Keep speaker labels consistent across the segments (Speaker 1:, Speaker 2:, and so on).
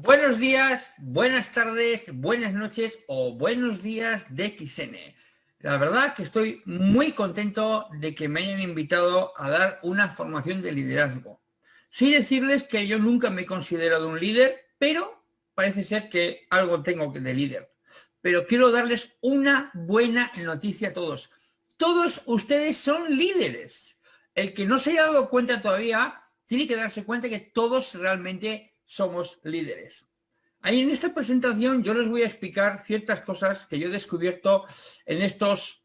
Speaker 1: Buenos días, buenas tardes, buenas noches o buenos días de XN. La verdad que estoy muy contento de que me hayan invitado a dar una formación de liderazgo. Sin decirles que yo nunca me he considerado un líder, pero parece ser que algo tengo de líder. Pero quiero darles una buena noticia a todos. Todos ustedes son líderes. El que no se haya dado cuenta todavía tiene que darse cuenta que todos realmente somos líderes. Ahí en esta presentación yo les voy a explicar ciertas cosas que yo he descubierto en estos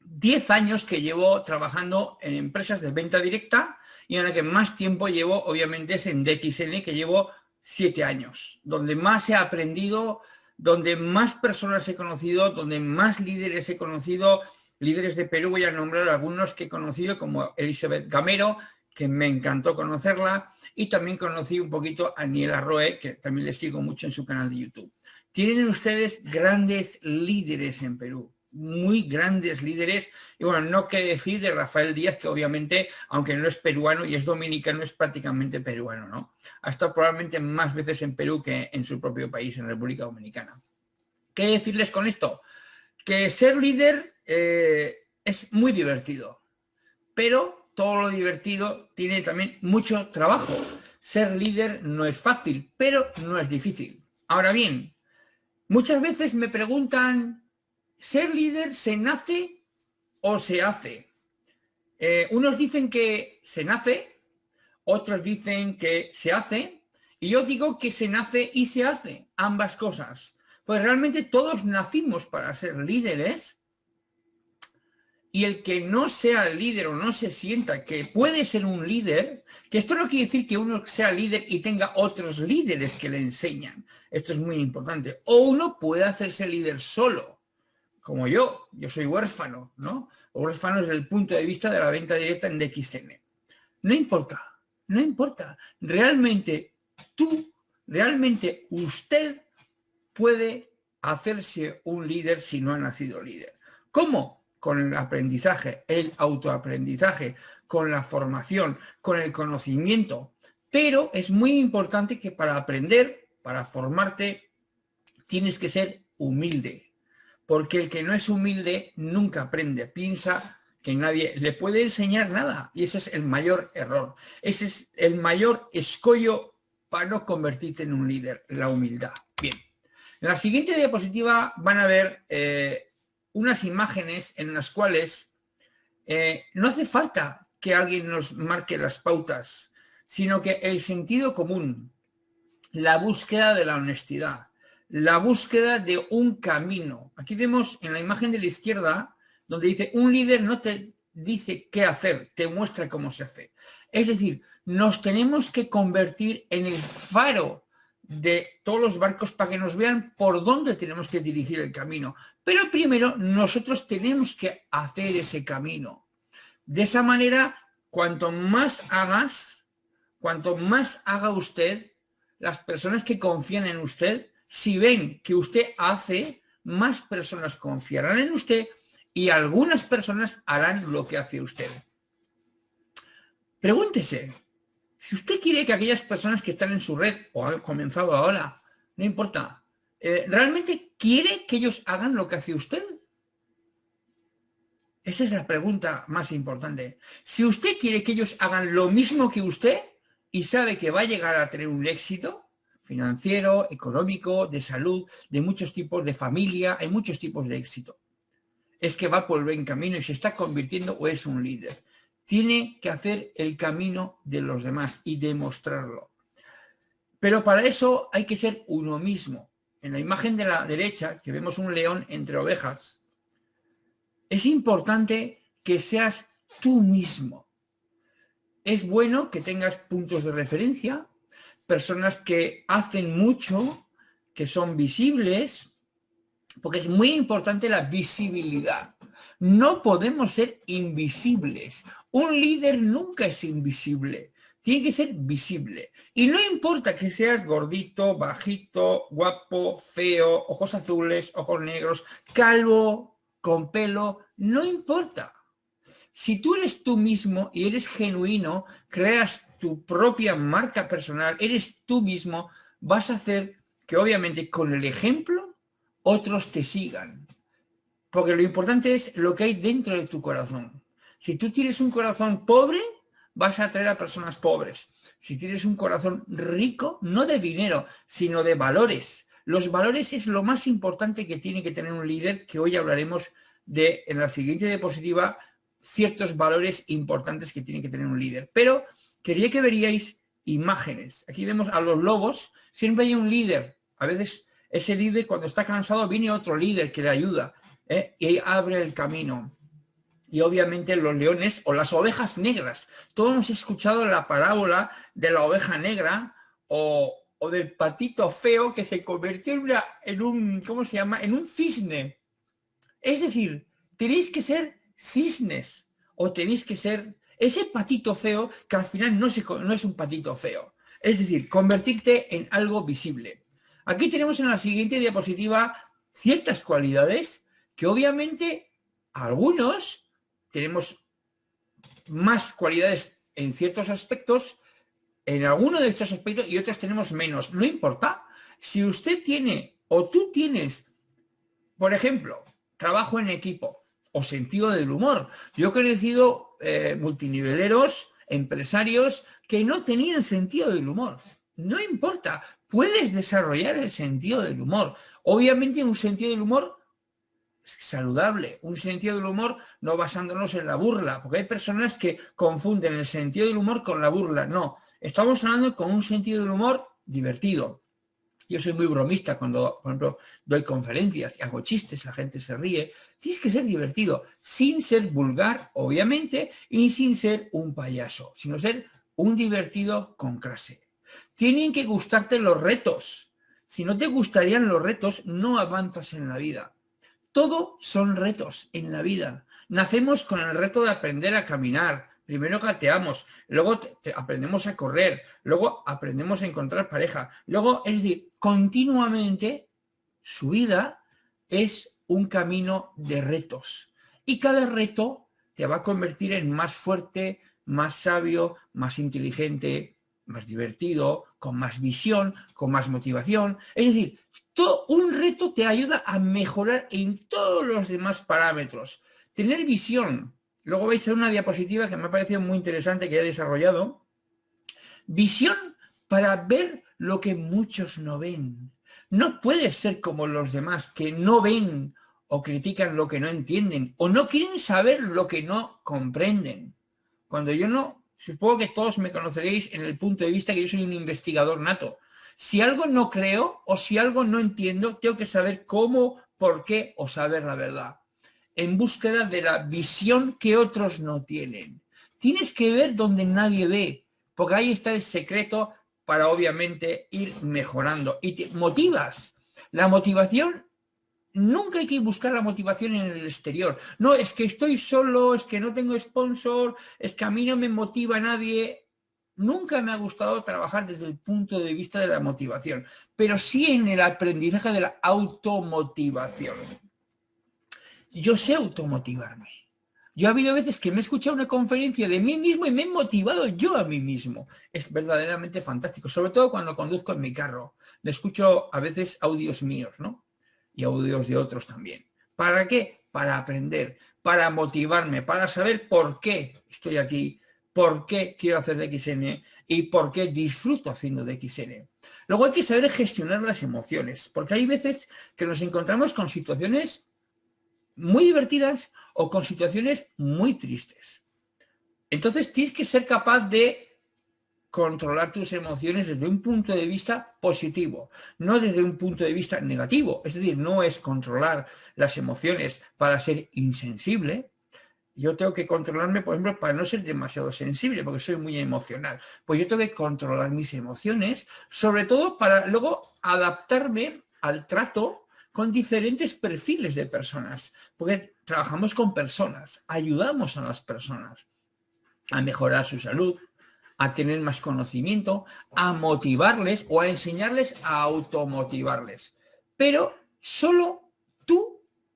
Speaker 1: 10 años que llevo trabajando en empresas de venta directa y en la que más tiempo llevo obviamente es en DXN que llevo 7 años, donde más he aprendido, donde más personas he conocido, donde más líderes he conocido, líderes de Perú, voy a nombrar algunos que he conocido como Elizabeth Gamero, que me encantó conocerla, y también conocí un poquito a Niela Roe, que también le sigo mucho en su canal de YouTube. Tienen ustedes grandes líderes en Perú, muy grandes líderes, y bueno, no que decir de Rafael Díaz, que obviamente, aunque no es peruano y es dominicano, es prácticamente peruano, ¿no? Ha estado probablemente más veces en Perú que en su propio país, en República Dominicana. ¿Qué decirles con esto? Que ser líder eh, es muy divertido, pero todo lo divertido tiene también mucho trabajo. Ser líder no es fácil, pero no es difícil. Ahora bien, muchas veces me preguntan, ¿ser líder se nace o se hace? Eh, unos dicen que se nace, otros dicen que se hace, y yo digo que se nace y se hace, ambas cosas. Pues realmente todos nacimos para ser líderes, y el que no sea líder o no se sienta que puede ser un líder, que esto no quiere decir que uno sea líder y tenga otros líderes que le enseñan. Esto es muy importante. O uno puede hacerse líder solo, como yo. Yo soy huérfano, ¿no? Huérfano desde el punto de vista de la venta directa en DXN. No importa, no importa. Realmente tú, realmente usted puede hacerse un líder si no ha nacido líder. ¿Cómo? Con el aprendizaje, el autoaprendizaje, con la formación, con el conocimiento. Pero es muy importante que para aprender, para formarte, tienes que ser humilde. Porque el que no es humilde nunca aprende. Piensa que nadie le puede enseñar nada. Y ese es el mayor error. Ese es el mayor escollo para no convertirte en un líder, la humildad. Bien. En la siguiente diapositiva van a ver eh, unas imágenes en las cuales eh, no hace falta que alguien nos marque las pautas, sino que el sentido común, la búsqueda de la honestidad, la búsqueda de un camino. Aquí vemos en la imagen de la izquierda, donde dice, un líder no te dice qué hacer, te muestra cómo se hace. Es decir, nos tenemos que convertir en el faro de todos los barcos para que nos vean por dónde tenemos que dirigir el camino. Pero primero nosotros tenemos que hacer ese camino. De esa manera, cuanto más hagas, cuanto más haga usted, las personas que confían en usted, si ven que usted hace, más personas confiarán en usted y algunas personas harán lo que hace usted. Pregúntese, si usted quiere que aquellas personas que están en su red o han comenzado ahora, no importa, eh, ¿realmente quiere que ellos hagan lo que hace usted? Esa es la pregunta más importante. Si usted quiere que ellos hagan lo mismo que usted y sabe que va a llegar a tener un éxito financiero, económico, de salud, de muchos tipos, de familia, hay muchos tipos de éxito. Es que va por el buen camino y se está convirtiendo o es un líder tiene que hacer el camino de los demás y demostrarlo. Pero para eso hay que ser uno mismo. En la imagen de la derecha, que vemos un león entre ovejas, es importante que seas tú mismo. Es bueno que tengas puntos de referencia, personas que hacen mucho, que son visibles, porque es muy importante la visibilidad. No podemos ser invisibles. Un líder nunca es invisible. Tiene que ser visible. Y no importa que seas gordito, bajito, guapo, feo, ojos azules, ojos negros, calvo, con pelo, no importa. Si tú eres tú mismo y eres genuino, creas tu propia marca personal, eres tú mismo, vas a hacer que obviamente con el ejemplo otros te sigan. Porque lo importante es lo que hay dentro de tu corazón. Si tú tienes un corazón pobre, vas a atraer a personas pobres. Si tienes un corazón rico, no de dinero, sino de valores. Los valores es lo más importante que tiene que tener un líder, que hoy hablaremos de, en la siguiente diapositiva, ciertos valores importantes que tiene que tener un líder. Pero quería que veríais imágenes. Aquí vemos a los lobos, siempre hay un líder. A veces ese líder cuando está cansado viene otro líder que le ayuda. ¿eh? y abre el camino. Y obviamente los leones o las ovejas negras. Todos hemos escuchado la parábola de la oveja negra o, del patito feo que se convirtió en, un, ¿cómo se llama? En un cisne. Es decir, tenéis que ser cisnes o tenéis que ser ese patito feo que al final no, no es un patito feo. Es decir, convertirte en algo visible. Aquí tenemos en la siguiente diapositiva ciertas cualidades que obviamente algunos tenemos más cualidades en ciertos aspectos, en alguno de estos aspectos y otros tenemos menos. No importa. Si usted tiene o tú tienes, por ejemplo, trabajo en equipo o sentido del humor. Yo he conocido eh, multiniveleros, empresarios que no tenían sentido del humor. No importa, puedes desarrollar el sentido del humor. Obviamente un sentido del humor saludable, un sentido del humor no basándonos en la burla, porque hay personas que confunden el sentido del humor con la burla. No, estamos hablando con un sentido del humor divertido. Yo soy muy bromista cuando, por ejemplo, doy conferencias y hago chistes, la gente se ríe. Tienes que ser divertido, sin ser vulgar, obviamente, y sin ser un payaso, sino ser un divertido con clase. Tienen que gustarte los retos. Si no te gustarían los retos, no avanzas en la vida. Todo son retos en la vida. Nacemos con el reto de aprender a caminar. Primero gateamos, luego aprendemos a correr, luego aprendemos a encontrar pareja. Luego, es decir, continuamente su vida es un camino de retos. Y cada reto te va a convertir en más fuerte, más sabio, más inteligente, más divertido, con más visión, con más motivación. Es decir, un reto te ayuda a mejorar en todos los demás parámetros. Tener visión. Luego veis una diapositiva que me ha parecido muy interesante que he desarrollado. Visión para ver lo que muchos no ven. No puedes ser como los demás que no ven o critican lo que no entienden o no quieren saber lo que no comprenden. Cuando yo no, supongo que todos me conoceréis en el punto de vista que yo soy un investigador nato. Si algo no creo o si algo no entiendo, tengo que saber cómo, por qué o saber la verdad. En búsqueda de la visión que otros no tienen. Tienes que ver donde nadie ve, porque ahí está el secreto para obviamente ir mejorando. Y te motivas. La motivación, nunca hay que buscar la motivación en el exterior. No, es que estoy solo, es que no tengo sponsor, es que a mí no me motiva nadie. Nunca me ha gustado trabajar desde el punto de vista de la motivación, pero sí en el aprendizaje de la automotivación. Yo sé automotivarme. Yo ha habido veces que me he escuchado una conferencia de mí mismo y me he motivado yo a mí mismo. Es verdaderamente fantástico, sobre todo cuando conduzco en mi carro. Me escucho a veces audios míos, ¿no? Y audios de otros también. ¿Para qué? Para aprender, para motivarme, para saber por qué estoy aquí, por qué quiero hacer de XN y por qué disfruto haciendo de XN. Luego hay que saber gestionar las emociones, porque hay veces que nos encontramos con situaciones muy divertidas o con situaciones muy tristes. Entonces tienes que ser capaz de controlar tus emociones desde un punto de vista positivo, no desde un punto de vista negativo. Es decir, no es controlar las emociones para ser insensible, yo tengo que controlarme, por ejemplo, para no ser demasiado sensible, porque soy muy emocional. Pues yo tengo que controlar mis emociones, sobre todo para luego adaptarme al trato con diferentes perfiles de personas, porque trabajamos con personas, ayudamos a las personas a mejorar su salud, a tener más conocimiento, a motivarles o a enseñarles a automotivarles. Pero solo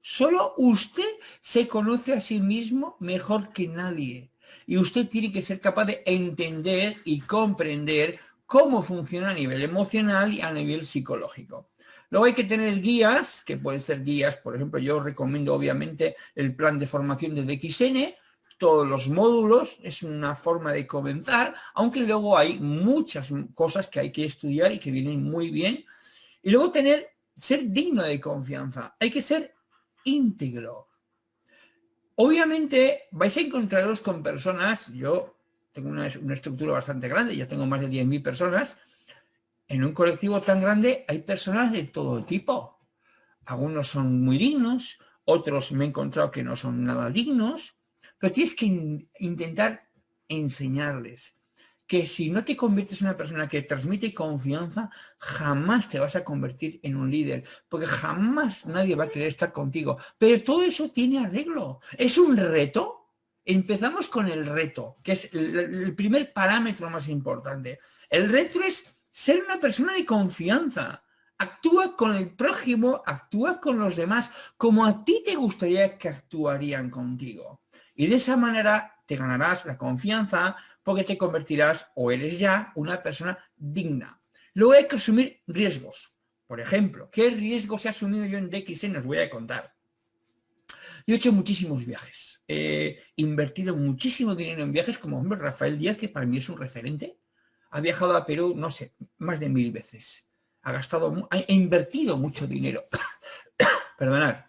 Speaker 1: Solo usted se conoce a sí mismo mejor que nadie. Y usted tiene que ser capaz de entender y comprender cómo funciona a nivel emocional y a nivel psicológico. Luego hay que tener guías, que pueden ser guías, por ejemplo, yo recomiendo obviamente el plan de formación de DXN, todos los módulos, es una forma de comenzar, aunque luego hay muchas cosas que hay que estudiar y que vienen muy bien. Y luego tener, ser digno de confianza, hay que ser íntegro. Obviamente vais a encontraros con personas, yo tengo una, estructura bastante grande, ya tengo más de 10.000 personas, en un colectivo tan grande hay personas de todo tipo. Algunos son muy dignos, otros me he encontrado que no son nada dignos, pero tienes que intentar enseñarles que si no te conviertes en una persona que transmite confianza, jamás te vas a convertir en un líder, porque jamás nadie va a querer estar contigo. Pero todo eso tiene arreglo. Es un reto. Empezamos con el reto, que es el primer parámetro más importante. El reto es ser una persona de confianza. Actúa con el prójimo, actúa con los demás como a ti te gustaría que actuarían contigo. Y de esa manera te ganarás la confianza porque te convertirás o eres ya una persona digna. Luego hay que asumir riesgos. Por ejemplo, ¿qué riesgos he asumido yo en DXN? Os voy a contar. Yo he hecho muchísimos viajes. He invertido muchísimo dinero en viajes, como hombre Rafael Díaz, que para mí es un referente. Ha viajado a Perú, no sé, más de mil veces. Ha gastado, ha invertido mucho dinero. Perdonad.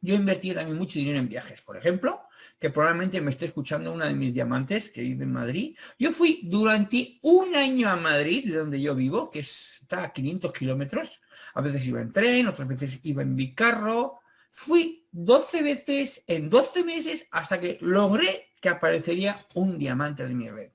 Speaker 1: Yo he invertido también mucho dinero en viajes. Por ejemplo, que probablemente me esté escuchando una de mis diamantes que vive en Madrid. Yo fui durante un año a Madrid, de donde yo vivo, que está a 500 kilómetros. A veces iba en tren, otras veces iba en mi carro. Fui 12 veces en 12 meses hasta que logré que aparecería un diamante de mi red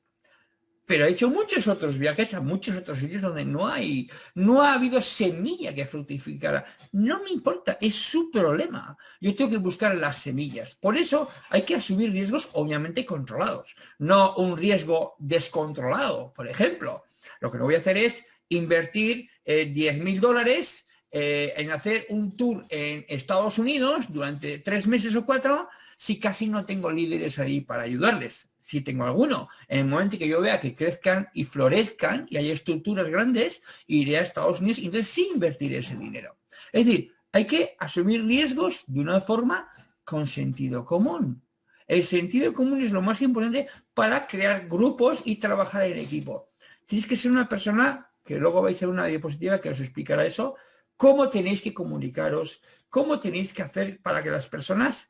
Speaker 1: pero he hecho muchos otros viajes a muchos otros sitios donde no hay, no ha habido semilla que fructificara. No me importa, es su problema. Yo tengo que buscar las semillas. Por eso hay que asumir riesgos obviamente controlados, no un riesgo descontrolado. Por ejemplo, lo que no voy a hacer es invertir eh, 10 mil dólares eh, en hacer un tour en Estados Unidos durante tres meses o cuatro si casi no tengo líderes ahí para ayudarles si tengo alguno. En el momento que yo vea que crezcan y florezcan y hay estructuras grandes, iré a Estados Unidos y entonces sí invertiré ese dinero. Es decir, hay que asumir riesgos de una forma con sentido común. El sentido común es lo más importante para crear grupos y trabajar en equipo. Tienes que ser una persona, que luego vais a ver una diapositiva que os explicará eso, cómo tenéis que comunicaros, cómo tenéis que hacer para que las personas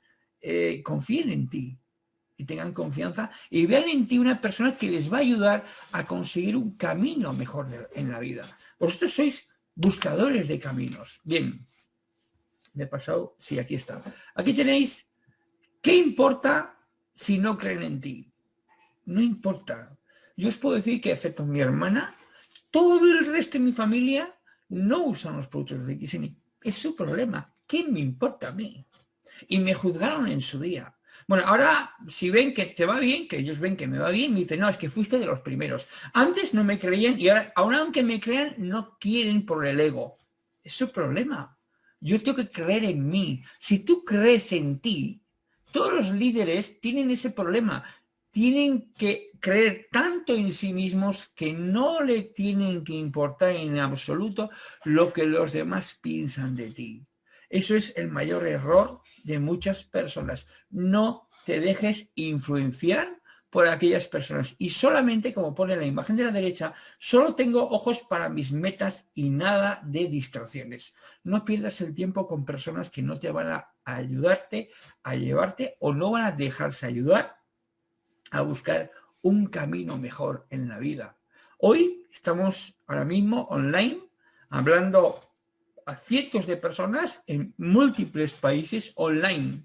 Speaker 1: eh, confíen en ti, y tengan confianza y vean en ti una persona que les va a ayudar a conseguir un camino mejor en la vida. Vosotros sois buscadores de caminos. Bien, me he pasado, sí, aquí está. Aquí tenéis, ¿qué importa si no creen en ti? No importa. Yo os puedo decir que, excepto mi hermana, todo el resto de mi familia no usan los productos de XN. Es su problema. ¿Qué me importa a mí? Y me juzgaron en su día. Bueno, ahora si ven que te va bien, que ellos ven que me va bien, me dicen, no, es que fuiste de los primeros. Antes no me creían y ahora, aun aunque me crean, no quieren por el ego. Es su problema. Yo tengo que creer en mí. Si tú crees en ti, todos los líderes tienen ese problema. Tienen que creer tanto en sí mismos que no le tienen que importar en absoluto lo que los demás piensan de ti. Eso es el mayor error de muchas personas. No te dejes influenciar por aquellas personas. Y solamente, como pone la imagen de la derecha, solo tengo ojos para mis metas y nada de distracciones. No pierdas el tiempo con personas que no te van a ayudarte, a llevarte o no van a dejarse ayudar a buscar un camino mejor en la vida. Hoy estamos ahora mismo online hablando a cientos de personas en múltiples países online.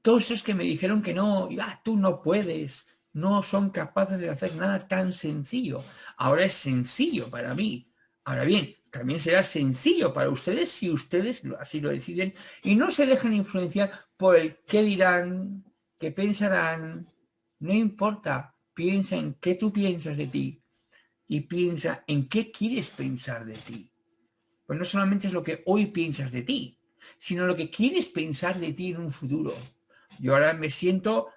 Speaker 1: Todos esos que me dijeron que no, ah, tú no puedes, no son capaces de hacer nada tan sencillo. Ahora es sencillo para mí. Ahora bien, también será sencillo para ustedes si ustedes así lo deciden y no se dejan influenciar por el qué dirán, qué pensarán. No importa, piensa en qué tú piensas de ti y piensa en qué quieres pensar de ti pues no solamente es lo que hoy piensas de ti, sino lo que quieres pensar de ti en un futuro. Yo ahora me siento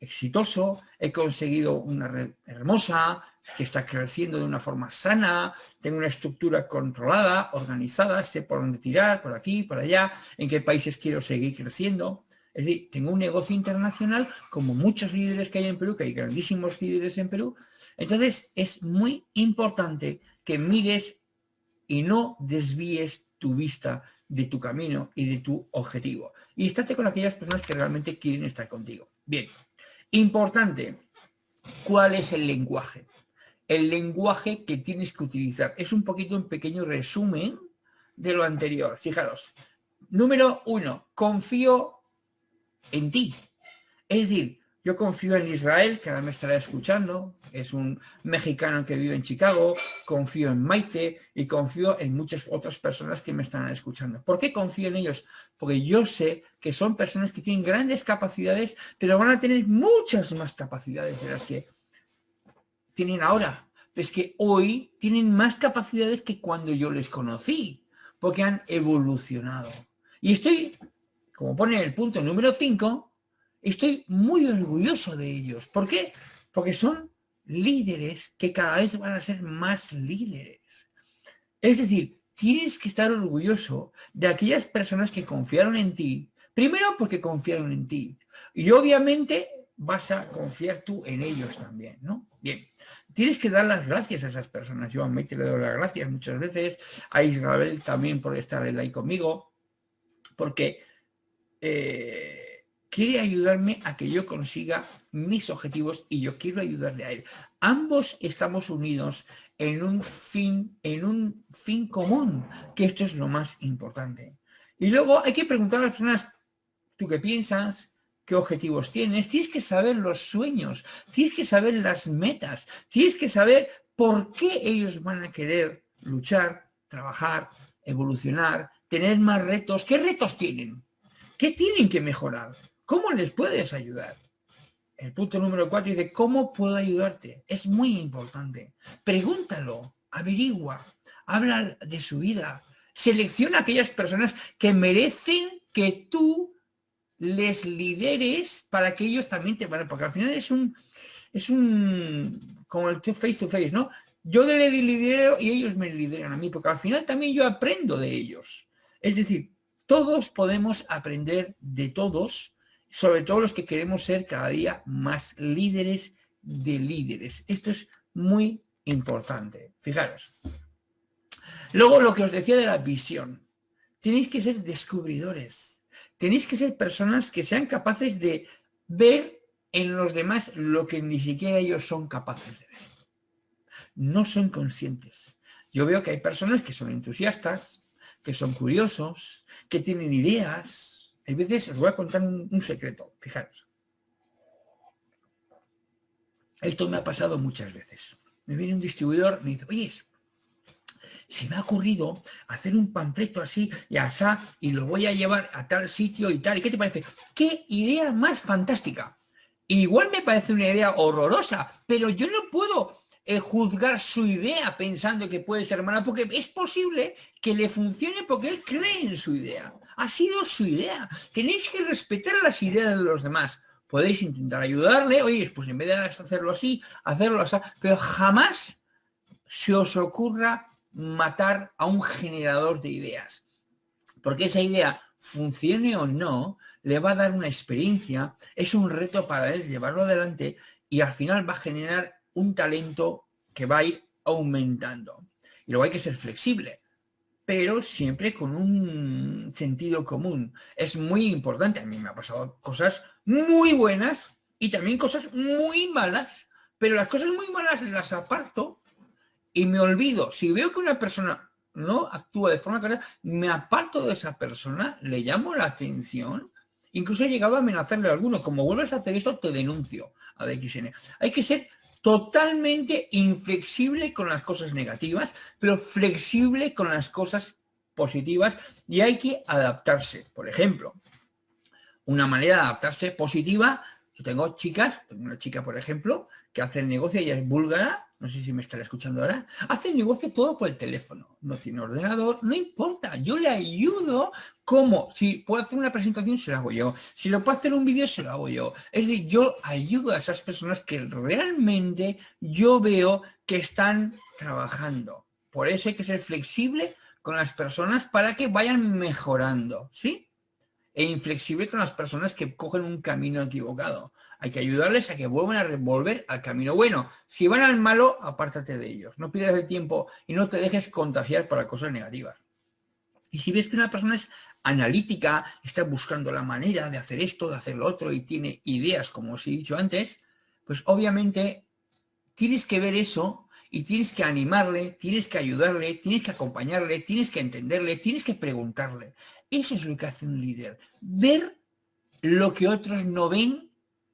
Speaker 1: exitoso, he conseguido una red hermosa, que está creciendo de una forma sana, tengo una estructura controlada, organizada, sé por dónde tirar, por aquí, por allá, en qué países quiero seguir creciendo. Es decir, tengo un negocio internacional como muchos líderes que hay en Perú, que hay grandísimos líderes en Perú. Entonces, es muy importante que mires y no desvíes tu vista de tu camino y de tu objetivo. Y estate con aquellas personas que realmente quieren estar contigo. Bien, importante, ¿cuál es el lenguaje? El lenguaje que tienes que utilizar. Es un poquito un pequeño resumen de lo anterior. Fijaros, número uno, confío en ti. Es decir, yo confío en Israel, que ahora me estará escuchando, es un mexicano que vive en Chicago, confío en Maite y confío en muchas otras personas que me están escuchando. ¿Por qué confío en ellos? Porque yo sé que son personas que tienen grandes capacidades, pero van a tener muchas más capacidades de las que tienen ahora. Es que hoy tienen más capacidades que cuando yo les conocí, porque han evolucionado. Y estoy como pone el punto número 5, estoy muy orgulloso de ellos. ¿Por qué? Porque son líderes que cada vez van a ser más líderes. Es decir, tienes que estar orgulloso de aquellas personas que confiaron en ti. Primero porque confiaron en ti. Y obviamente vas a confiar tú en ellos también, ¿no? Bien, tienes que dar las gracias a esas personas. Yo a Maite le doy las gracias muchas veces, a Israel también por estar ahí conmigo, porque eh, quiere ayudarme a que yo consiga mis objetivos y yo quiero ayudarle a él. Ambos estamos unidos en un fin, en un fin común, que esto es lo más importante. Y luego hay que preguntar a las personas, ¿tú qué piensas? ¿Qué objetivos tienes? Tienes que saber los sueños, tienes que saber las metas, tienes que saber por qué ellos van a querer luchar, trabajar, evolucionar, tener más retos. ¿Qué retos tienen? ¿Qué tienen que mejorar? ¿Cómo les puedes ayudar? El punto número cuatro dice, ¿cómo puedo ayudarte? Es muy importante. Pregúntalo, averigua, habla de su vida. Selecciona aquellas personas que merecen que tú les lideres para que ellos también te van porque al final es un, es un, como el face to face, ¿no? Yo le lidero y ellos me lideran a mí, porque al final también yo aprendo de ellos. Es decir, todos podemos aprender de todos, sobre todo los que queremos ser cada día más líderes de líderes. Esto es muy importante. Fijaros. Luego lo que os decía de la visión. Tenéis que ser descubridores. Tenéis que ser personas que sean capaces de ver en los demás lo que ni siquiera ellos son capaces de ver. No son conscientes. Yo veo que hay personas que son entusiastas, que son curiosos, que tienen ideas. Hay veces, os voy a contar un, secreto, fijaros. Esto me ha pasado muchas veces. Me viene un distribuidor, me dice, oye, se me ha ocurrido hacer un panfleto así y asá y lo voy a llevar a tal sitio y tal. ¿Y qué te parece? ¡Qué idea más fantástica! Igual me parece una idea horrorosa, pero yo no puedo eh, juzgar su idea pensando que puede ser mala, porque es posible que le funcione porque él cree en su idea. Ha sido su idea. Tenéis que respetar las ideas de los demás. Podéis intentar ayudarle, oye, pues en vez de hacerlo así, hacerlo así, pero jamás se os ocurra matar a un generador de ideas. Porque esa idea, funcione o no, le va a dar una experiencia, es un reto para él llevarlo adelante y al final va a generar un talento que va a ir aumentando. Y luego hay que ser flexible, pero siempre con un sentido común. Es muy importante. A mí me ha pasado cosas muy buenas y también cosas muy malas, pero las cosas muy malas las aparto y me olvido. Si veo que una persona no actúa de forma correcta, me aparto de esa persona, le llamo la atención, incluso he llegado a amenazarle a alguno, como vuelves a hacer eso, te denuncio a DXN. Hay que ser totalmente inflexible con las cosas negativas, pero flexible con las cosas positivas y hay que adaptarse. Por ejemplo, una manera de adaptarse positiva Yo tengo chicas, tengo una chica, por ejemplo, que hace el negocio, ella es búlgara, no sé si me estará escuchando ahora, hace negocio todo por el teléfono, no tiene ordenador, no importa, yo le ayudo como, si puedo hacer una presentación, se la hago yo, si lo puedo hacer un vídeo, se lo hago yo. Es decir, yo ayudo a esas personas que realmente yo veo que están trabajando. Por eso hay que ser flexible con las personas para que vayan mejorando, ¿sí? E inflexible con las personas que cogen un camino equivocado. Hay que ayudarles a que vuelvan a revolver al camino bueno. Si van al malo, apártate de ellos. No pierdas el tiempo y no te dejes contagiar para cosas negativas. Y si ves que una persona es analítica, está buscando la manera de hacer esto, de hacer lo otro y tiene ideas, como os he dicho antes, pues obviamente tienes que ver eso y tienes que animarle, tienes que ayudarle, tienes que acompañarle, tienes que entenderle, tienes que preguntarle. Eso es lo que hace un líder. Ver lo que otros no ven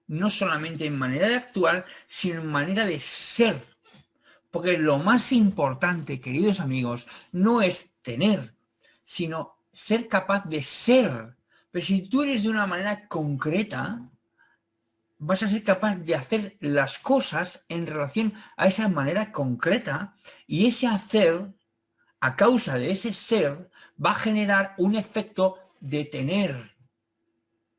Speaker 1: no solamente en manera de actuar, sino en manera de ser. Porque lo más importante, queridos amigos, no es tener, sino ser capaz de ser. Pero si tú eres de una manera concreta, vas a ser capaz de hacer las cosas en relación a esa manera concreta y ese hacer, a causa de ese ser, va a generar un efecto de tener.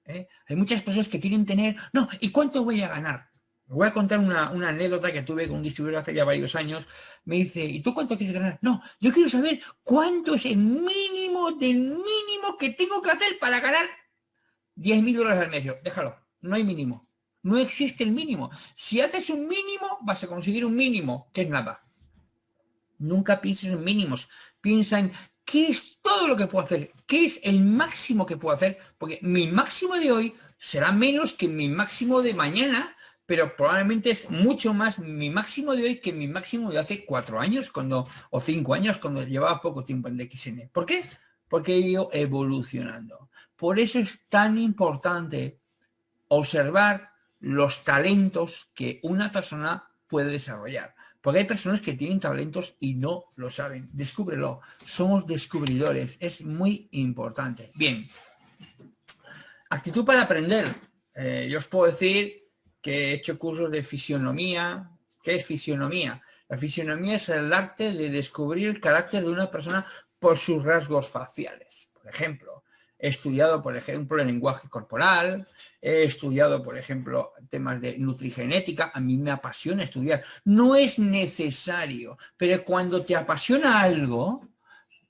Speaker 1: ¿eh? Hay muchas personas que quieren tener, no, ¿y cuánto voy a ganar? Voy a contar una, anécdota que tuve con un distribuidor hace ya varios años. Me dice, ¿y tú cuánto quieres ganar? No, yo quiero saber cuánto es el mínimo del mínimo que tengo que hacer para ganar 10 mil dólares al mes. déjalo, no hay mínimo. No existe el mínimo. Si haces un mínimo, vas a conseguir un mínimo, que es nada. Nunca pienses en mínimos. Piensa en ¿Qué es todo lo que puedo hacer? ¿Qué es el máximo que puedo hacer? Porque mi máximo de hoy será menos que mi máximo de mañana, pero probablemente es mucho más mi máximo de hoy que mi máximo de hace cuatro años cuando o cinco años cuando llevaba poco tiempo en DXN. ¿Por qué? Porque he ido evolucionando. Por eso es tan importante observar los talentos que una persona puede desarrollar. Porque hay personas que tienen talentos y no lo saben. Descúbrelo. Somos descubridores. Es muy importante. Bien. Actitud para aprender. Eh, yo os puedo decir que he hecho cursos de fisionomía. ¿Qué es fisionomía? La fisionomía es el arte de descubrir el carácter de una persona por sus rasgos faciales. Por ejemplo, He estudiado, por ejemplo, el lenguaje corporal, he estudiado, por ejemplo, temas de nutrigenética, a mí me apasiona estudiar. No es necesario, pero cuando te apasiona algo,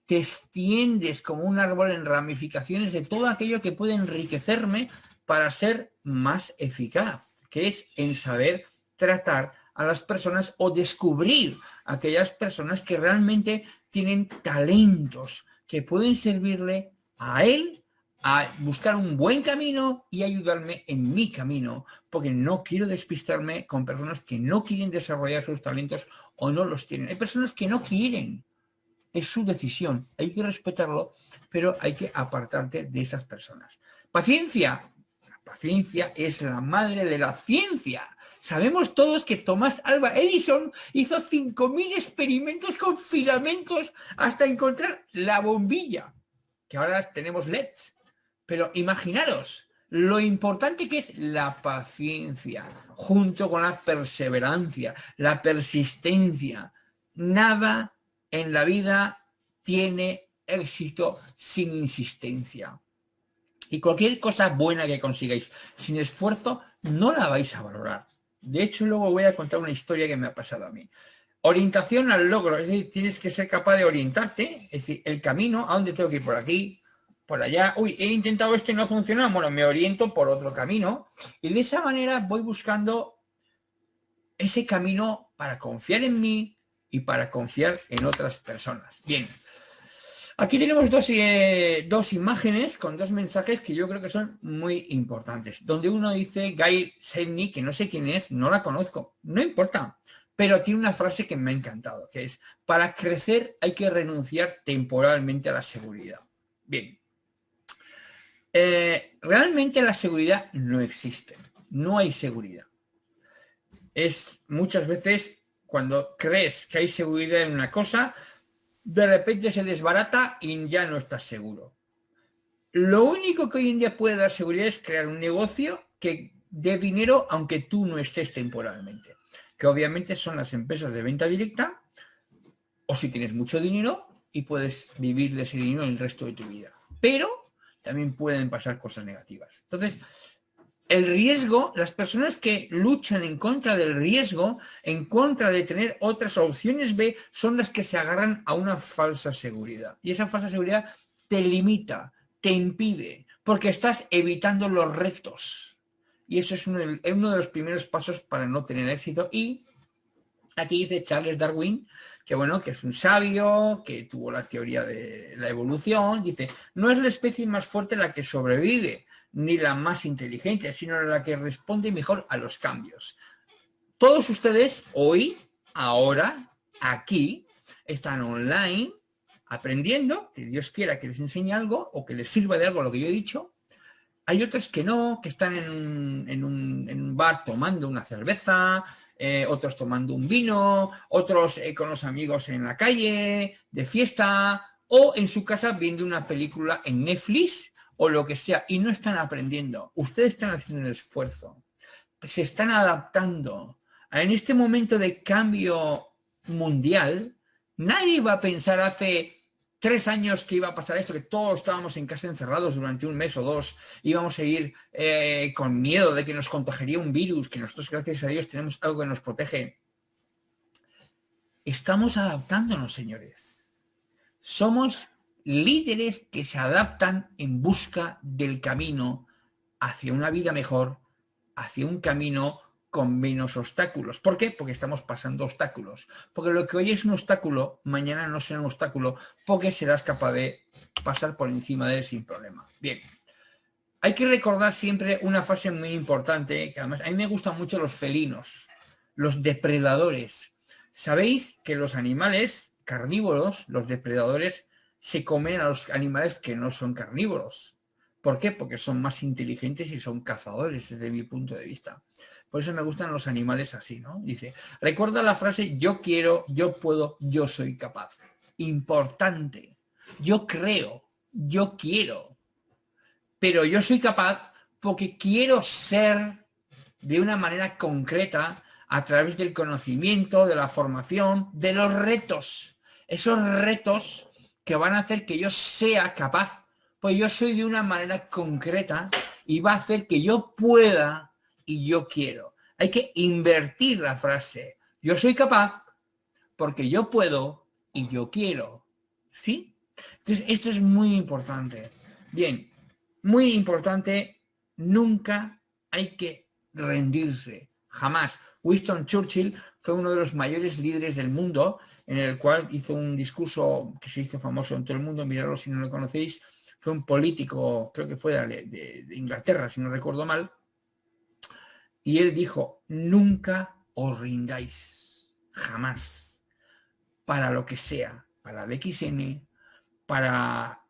Speaker 1: te extiendes como un árbol en ramificaciones de todo aquello que puede enriquecerme para ser más eficaz, que es en saber tratar a las personas o descubrir aquellas personas que realmente tienen talentos que pueden servirle a él a buscar un buen camino y ayudarme en mi camino, porque no quiero despistarme con personas que no quieren desarrollar sus talentos o no los tienen. Hay personas que no quieren, es su decisión, hay que respetarlo, pero hay que apartarte de esas personas. Paciencia, la paciencia es la madre de la ciencia. Sabemos todos que Tomás Alba Edison hizo 5.000 experimentos con filamentos hasta encontrar la bombilla que ahora tenemos LEDs. Pero imaginaros lo importante que es la paciencia, junto con la perseverancia, la persistencia. Nada en la vida tiene éxito sin insistencia. Y cualquier cosa buena que consigáis sin esfuerzo, no la vais a valorar. De hecho, luego voy a contar una historia que me ha pasado a mí. Orientación al logro, es decir, tienes que ser capaz de orientarte, es decir, el camino, a dónde tengo que ir por aquí, por allá, uy, he intentado esto y no ha bueno, me oriento por otro camino. Y de esa manera voy buscando ese camino para confiar en mí y para confiar en otras personas. Bien, aquí tenemos dos, eh, dos imágenes con dos mensajes que yo creo que son muy importantes, donde uno dice Guy Sedney, que no sé quién es, no la conozco, no importa, pero tiene una frase que me ha encantado, que es, para crecer hay que renunciar temporalmente a la seguridad. Bien, eh, realmente la seguridad no existe, no hay seguridad. Es muchas veces cuando crees que hay seguridad en una cosa, de repente se desbarata y ya no estás seguro. Lo único que hoy en día puede dar seguridad es crear un negocio que de dinero aunque tú no estés temporalmente, que obviamente son las empresas de venta directa o si tienes mucho dinero y puedes vivir de ese dinero el resto de tu vida. Pero también pueden pasar cosas negativas. Entonces, el riesgo, las personas que luchan en contra del riesgo, en contra de tener otras opciones B, son las que se agarran a una falsa seguridad. Y esa falsa seguridad te limita, te impide, porque estás evitando los retos. Y eso es uno de, los primeros pasos para no tener éxito. Y aquí dice Charles Darwin, que bueno, que es un sabio, que tuvo la teoría de la evolución, dice, no es la especie más fuerte la que sobrevive, ni la más inteligente, sino la que responde mejor a los cambios. Todos ustedes hoy, ahora, aquí, están online, aprendiendo, que Dios quiera que les enseñe algo o que les sirva de algo lo que yo he dicho. Hay otros que no, que están en un, bar tomando una cerveza, eh, otros tomando un vino, otros eh, con los amigos en la calle, de fiesta, o en su casa viendo una película en Netflix o lo que sea, y no están aprendiendo. Ustedes están haciendo un esfuerzo, se están adaptando. En este momento de cambio mundial, nadie va a pensar hace tres años que iba a pasar esto, que todos estábamos en casa encerrados durante un mes o dos, íbamos a ir eh, con miedo de que nos contagiaría un virus, que nosotros, gracias a Dios, tenemos algo que nos protege. Estamos adaptándonos, señores. Somos líderes que se adaptan en busca del camino hacia una vida mejor, hacia un camino con menos obstáculos. ¿Por qué? Porque estamos pasando obstáculos. Porque lo que hoy es un obstáculo, mañana no será un obstáculo, porque serás capaz de pasar por encima de él sin problema. Bien, hay que recordar siempre una fase muy importante, que además a mí me gustan mucho los felinos, los depredadores. Sabéis que los animales carnívoros, los depredadores, se comen a los animales que no son carnívoros. ¿Por qué? Porque son más inteligentes y son cazadores desde mi punto de vista. Por eso me gustan los animales así, ¿no? Dice, recuerda la frase yo quiero, yo puedo, yo soy capaz. Importante. Yo creo, yo quiero. Pero yo soy capaz porque quiero ser de una manera concreta a través del conocimiento, de la formación, de los retos. Esos retos que van a hacer que yo sea capaz, pues yo soy de una manera concreta y va a hacer que yo pueda y yo quiero. Hay que invertir la frase. Yo soy capaz porque yo puedo y yo quiero. ¿Sí? Entonces, esto es muy importante. Bien, muy importante, nunca hay que rendirse, jamás. Winston Churchill fue uno de los mayores líderes del mundo en el cual hizo un discurso que se hizo famoso en todo el mundo, miradlo si no lo conocéis, fue un político, creo que fue de, Inglaterra, si no recuerdo mal, y él dijo, nunca os rindáis, jamás, para lo que sea, para el XN, para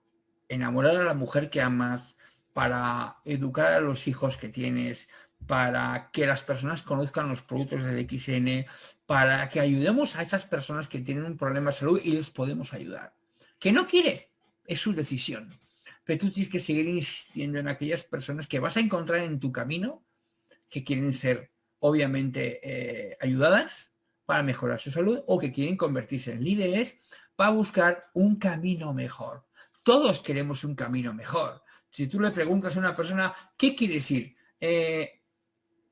Speaker 1: enamorar a la mujer que amas, para educar a los hijos que tienes, para que las personas conozcan los productos del XN, para que ayudemos a esas personas que tienen un problema de salud y les podemos ayudar. Que no quiere, es su decisión. Pero tú tienes que seguir insistiendo en aquellas personas que vas a encontrar en tu camino, que quieren ser obviamente eh, ayudadas para mejorar su salud o que quieren convertirse en líderes para buscar un camino mejor. Todos queremos un camino mejor. Si tú le preguntas a una persona, ¿qué quieres ir? Eh,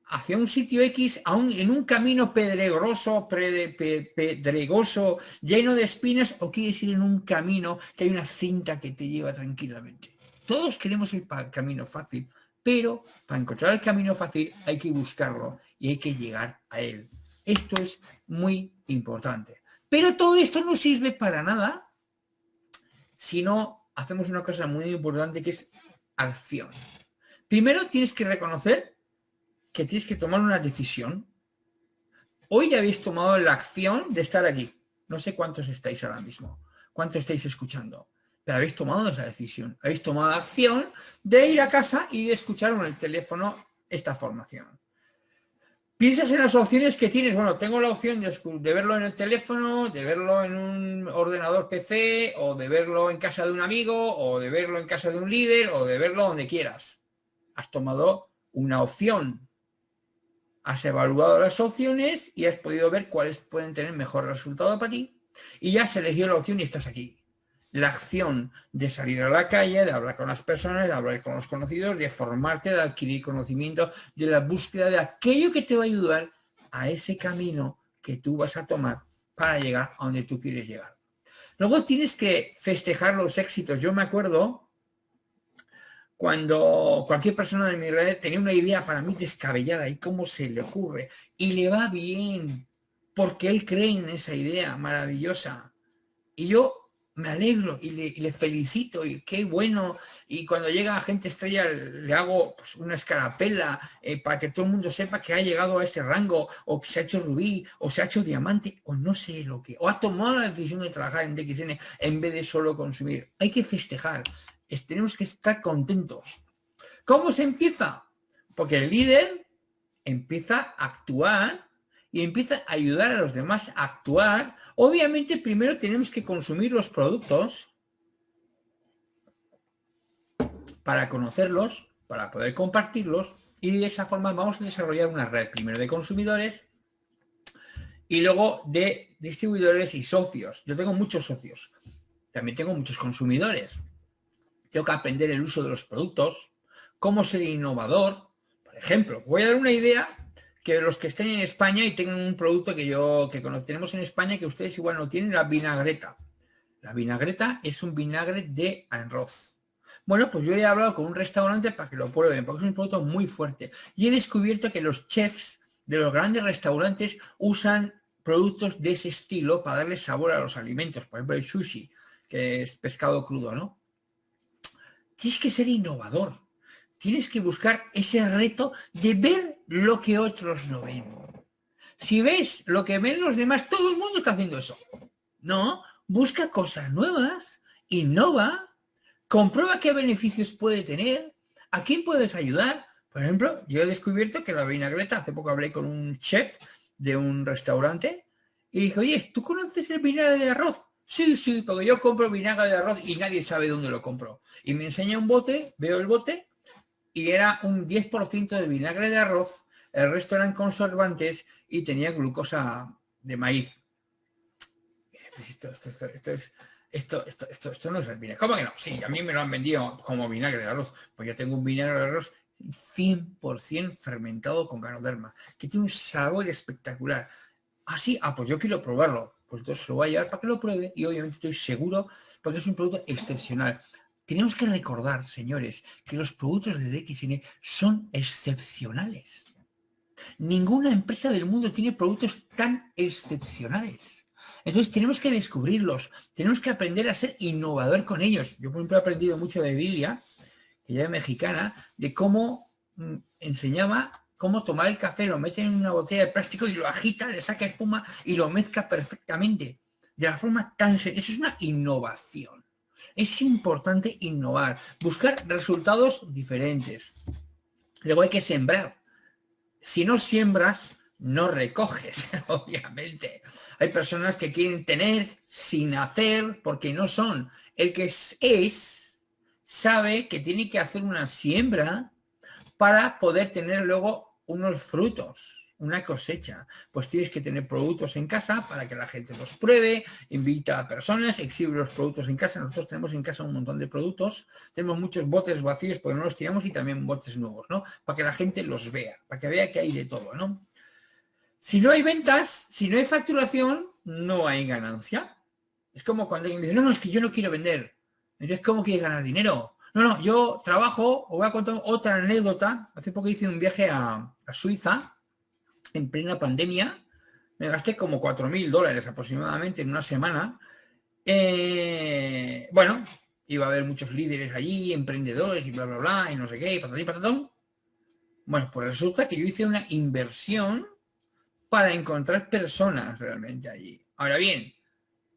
Speaker 1: hacia un sitio X, aún en un camino pedregoso, pedregoso, lleno de espinas, o quieres ir en un camino que hay una cinta que te lleva tranquilamente. Todos queremos el camino fácil, pero para encontrar el camino fácil hay que buscarlo y hay que llegar a él. Esto es muy importante. Pero todo esto no sirve para nada si no hacemos una cosa muy importante que es acción. Primero tienes que reconocer que tienes que tomar una decisión. Hoy ya habéis tomado la acción de estar aquí. No sé cuántos estáis ahora mismo, cuántos estáis escuchando, pero habéis tomado esa decisión. Habéis tomado acción de ir a casa y de escuchar en el teléfono esta formación. Piensas en las opciones que tienes. Bueno, tengo la opción de, de, verlo en el teléfono, de verlo en un ordenador PC, o de verlo en casa de un amigo, o de verlo en casa de un líder, o de verlo donde quieras. Has tomado una opción has evaluado las opciones y has podido ver cuáles pueden tener mejor resultado para ti y ya has elegido la opción y estás aquí. La acción de salir a la calle, de hablar con las personas, de hablar con los conocidos, de formarte, de adquirir conocimiento, de la búsqueda de aquello que te va a ayudar a ese camino que tú vas a tomar para llegar a donde tú quieres llegar. Luego tienes que festejar los éxitos. Yo me acuerdo cuando cualquier persona de mi red tenía una idea para mí descabellada y cómo se le ocurre y le va bien porque él cree en esa idea maravillosa. Y yo me alegro y le, felicito y qué bueno. Y cuando llega gente estrella le hago pues, una escarapela eh, para que todo el mundo sepa que ha llegado a ese rango o que se ha hecho rubí o se ha hecho diamante o no sé lo que. O ha tomado la decisión de trabajar en DXN en vez de solo consumir. Hay que festejar. tenemos que estar contentos. ¿Cómo se empieza? Porque el líder empieza a actuar y empieza a ayudar a los demás a actuar, obviamente primero tenemos que consumir los productos para conocerlos, para poder compartirlos y de esa forma vamos a desarrollar una red primero de consumidores y luego de distribuidores y socios. Yo tengo muchos socios, también tengo muchos consumidores. Tengo que aprender el uso de los productos, cómo ser innovador. Por ejemplo, voy a dar una idea que los que estén en España y tengan un producto que yo que tenemos en España que ustedes igual no tienen, la vinagreta. La vinagreta es un vinagre de arroz. Bueno, pues yo he hablado con un restaurante para que lo prueben, porque es un producto muy fuerte. Y he descubierto que los chefs de los grandes restaurantes usan productos de ese estilo para darle sabor a los alimentos. Por ejemplo, el sushi, que es pescado crudo, ¿no? Tienes que ser innovador tienes que buscar ese reto de ver lo que otros no ven. Si ves lo que ven los demás, todo el mundo está haciendo eso. No, busca cosas nuevas, innova, comprueba qué beneficios puede tener, a quién puedes ayudar. Por ejemplo, yo he descubierto que la vinagreta, hace poco hablé con un chef de un restaurante y dije, oye, ¿tú conoces el vinagre de arroz? Sí, sí, porque yo compro vinagre de arroz y nadie sabe dónde lo compro. Y me enseña un bote, veo el bote y era un 10% de vinagre de arroz, el resto eran conservantes y tenía glucosa de maíz. Esto, esto, esto, esto, no es el vinagre. ¿Cómo que no? Sí, a mí me lo han vendido como vinagre de arroz. Pues yo tengo un vinagre de arroz 100% fermentado con ganoderma, que tiene un sabor espectacular. Ah, sí, ah, pues yo quiero probarlo. Pues entonces lo voy a llevar para que lo pruebe y obviamente estoy seguro porque es un producto excepcional. Tenemos que recordar, señores, que los productos de DXN son excepcionales. Ninguna empresa del mundo tiene productos tan excepcionales. Entonces tenemos que descubrirlos, tenemos que aprender a ser innovador con ellos. Yo, por ejemplo, he aprendido mucho de Bilia, que ya es mexicana, de cómo mm, enseñaba cómo tomar el café, lo mete en una botella de plástico y lo agita, le saca espuma y lo mezcla perfectamente. De la forma tan... Eso es una innovación. Es importante innovar, buscar resultados diferentes. Luego hay que sembrar. Si no siembras, no recoges, obviamente. Hay personas que quieren tener sin hacer porque no son. El que es, sabe que tiene que hacer una siembra para poder tener luego unos frutos una cosecha. Pues tienes que tener productos en casa para que la gente los pruebe, invita a personas, exhibe los productos en casa. Nosotros tenemos en casa un montón de productos, tenemos muchos botes vacíos porque no los tiramos y también botes nuevos, ¿no? Para que la gente los vea, para que vea que hay de todo, ¿no? Si no hay ventas, si no hay facturación, no hay ganancia. Es como cuando alguien dice, no, no, es que yo no quiero vender. Entonces, ¿cómo quieres ganar dinero? No, no, yo trabajo, os voy a contar otra anécdota. Hace poco hice un viaje a, a Suiza en plena pandemia, me gasté como 4.000 dólares aproximadamente en una semana. Eh, bueno, iba a haber muchos líderes allí, emprendedores y bla, bla, bla, y no sé qué, y patatí, patatón. Bueno, pues resulta que yo hice una inversión para encontrar personas realmente allí. Ahora bien,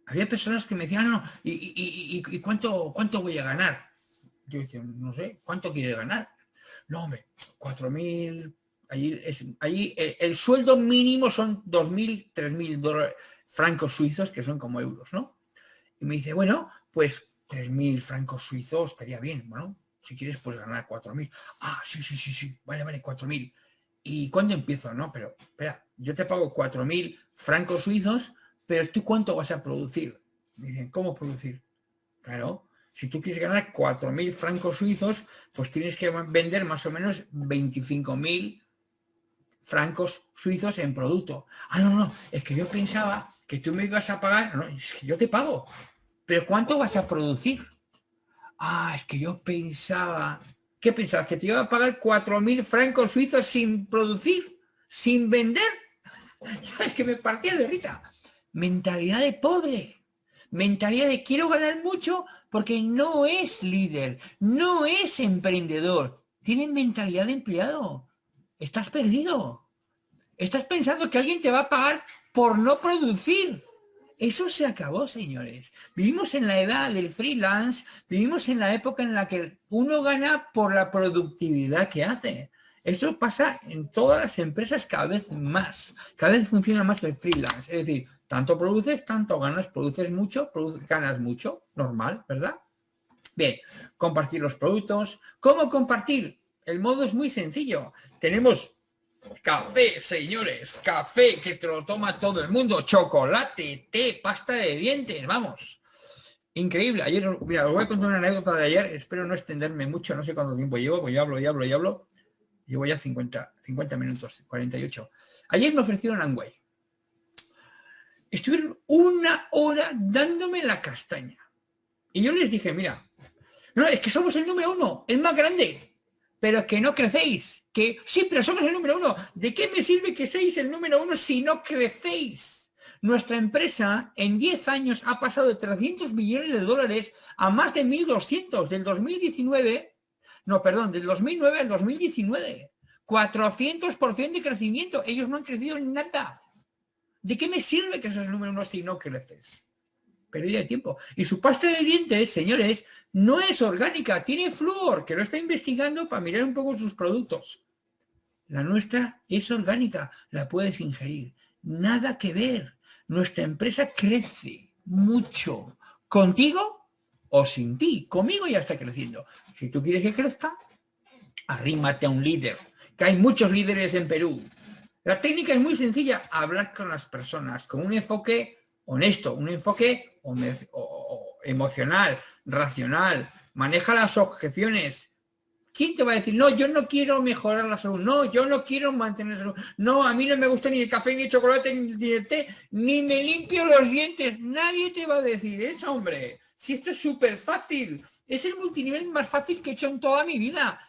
Speaker 1: había personas que me decían, no, ¿y, y, cuánto, cuánto voy a ganar? Yo decía, no sé, ¿cuánto quiere ganar? No, hombre, 4.000 Allí, es, allí el, sueldo mínimo son 2.000, 3.000 dólares francos suizos, que son como euros, ¿no? Y me dice, bueno, pues 3.000 francos suizos estaría bien, bueno, si quieres pues ganar 4.000. Ah, sí, sí, sí, sí, vale, vale, 4.000. ¿y cuándo empiezo? No, pero espera, yo te pago 4.000 francos suizos, pero ¿tú cuánto vas a producir? dicen, ¿cómo producir? Claro, si tú quieres ganar 4.000 francos suizos, pues tienes que vender más o menos 25.000 francos suizos en producto. Ah, no, no, es que yo pensaba que tú me ibas a pagar, no, es que yo te pago, pero ¿cuánto vas a producir? Ah, es que yo pensaba, ¿qué pensabas? ¿Que te iba a pagar 4.000 francos suizos sin producir, sin vender? Es que me partía de risa. Mentalidad de pobre, mentalidad de quiero ganar mucho porque no es líder, no es emprendedor, tiene mentalidad de empleado. Estás perdido. Estás pensando que alguien te va a pagar por no producir. Eso se acabó, señores. Vivimos en la edad del freelance, vivimos en la época en la que uno gana por la productividad que hace. Eso pasa en todas las empresas cada vez más. Cada vez funciona más el freelance. Es decir, tanto produces, tanto ganas, produces mucho, ganas mucho, normal, ¿verdad? Bien, compartir los productos. ¿Cómo compartir? El modo es muy sencillo. Tenemos café, señores, café que te lo toma todo el mundo, chocolate, té, pasta de dientes, vamos. Increíble. Ayer, mira, os voy a contar una anécdota de ayer, espero no extenderme mucho, no sé cuánto tiempo llevo, pues yo hablo, y hablo, y hablo. Llevo ya 50, 50 minutos, 48. Ayer me ofrecieron Angway estuvieron una hora dándome la castaña. Y yo les dije, mira, no, es que somos el número uno, el más grande, pero que no crecéis. Que sí, pero somos el número uno. ¿De qué me sirve que seáis el número uno si no crecéis? Nuestra empresa en 10 años ha pasado de 300 millones de dólares a más de 1.200 del 2019, no, perdón, del 2009 al 2019. 400% de crecimiento. Ellos no han crecido en nada. ¿De qué me sirve que seas el número uno si no creces? Pérdida de tiempo. Y su pasta de dientes, señores, no es orgánica, tiene flúor, que lo está investigando para mirar un poco sus productos. La nuestra es orgánica, la puedes ingerir. Nada que ver. Nuestra empresa crece mucho. ¿Contigo o sin ti? Conmigo ya está creciendo. Si tú quieres que crezca, arrímate a un líder. Que hay muchos líderes en Perú. La técnica es muy sencilla, hablar con las personas con un enfoque honesto, un enfoque emocional, racional, maneja las objeciones. ¿Quién te va a decir, no, yo no quiero mejorar la salud, no, yo no quiero mantener no, a mí no me gusta ni el café, ni el chocolate, ni el té, ni me limpio los dientes, nadie te va a decir eso, hombre. Si esto es súper fácil, es el multinivel más fácil que he hecho en toda mi vida.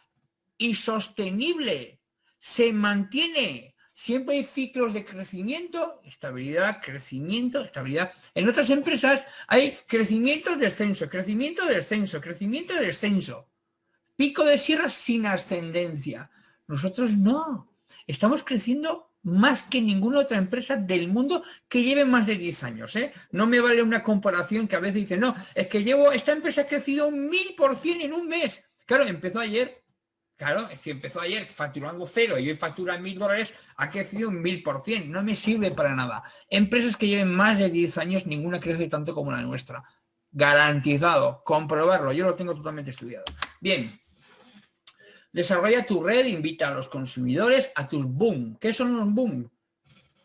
Speaker 1: Y sostenible, se mantiene, Siempre hay ciclos de crecimiento, estabilidad, crecimiento, estabilidad. En otras empresas hay crecimiento, descenso, crecimiento, descenso, crecimiento, descenso. Pico de sierra sin ascendencia. Nosotros no. Estamos creciendo más que ninguna otra empresa del mundo que lleve más de 10 años. ¿eh? No me vale una comparación que a veces dice, no, es que llevo, esta empresa ha crecido un mil por cien en un mes. Claro, empezó ayer, Claro, si empezó ayer facturando cero y hoy factura mil dólares, ha crecido un mil por cien. No me sirve para nada. Empresas que lleven más de 10 años, ninguna crece tanto como la nuestra. Garantizado, comprobarlo. Yo lo tengo totalmente estudiado. Bien. Desarrolla tu red, invita a los consumidores a tus boom. ¿Qué son los boom?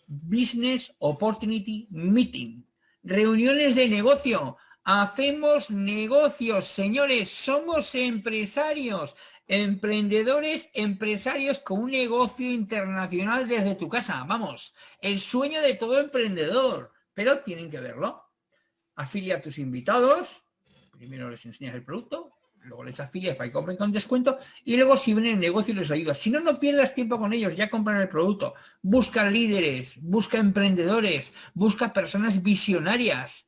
Speaker 1: Business Opportunity Meeting. Reuniones de negocio. Hacemos negocios, señores, somos empresarios. Emprendedores, empresarios con un negocio internacional desde tu casa. Vamos, el sueño de todo emprendedor, pero tienen que verlo. Afilia a tus invitados, primero les enseñas el producto, luego les afilias para que compren con descuento y luego si ven el negocio les ayudas. Si no, no pierdas tiempo con ellos, ya compran el producto. Busca líderes, busca emprendedores, busca personas visionarias.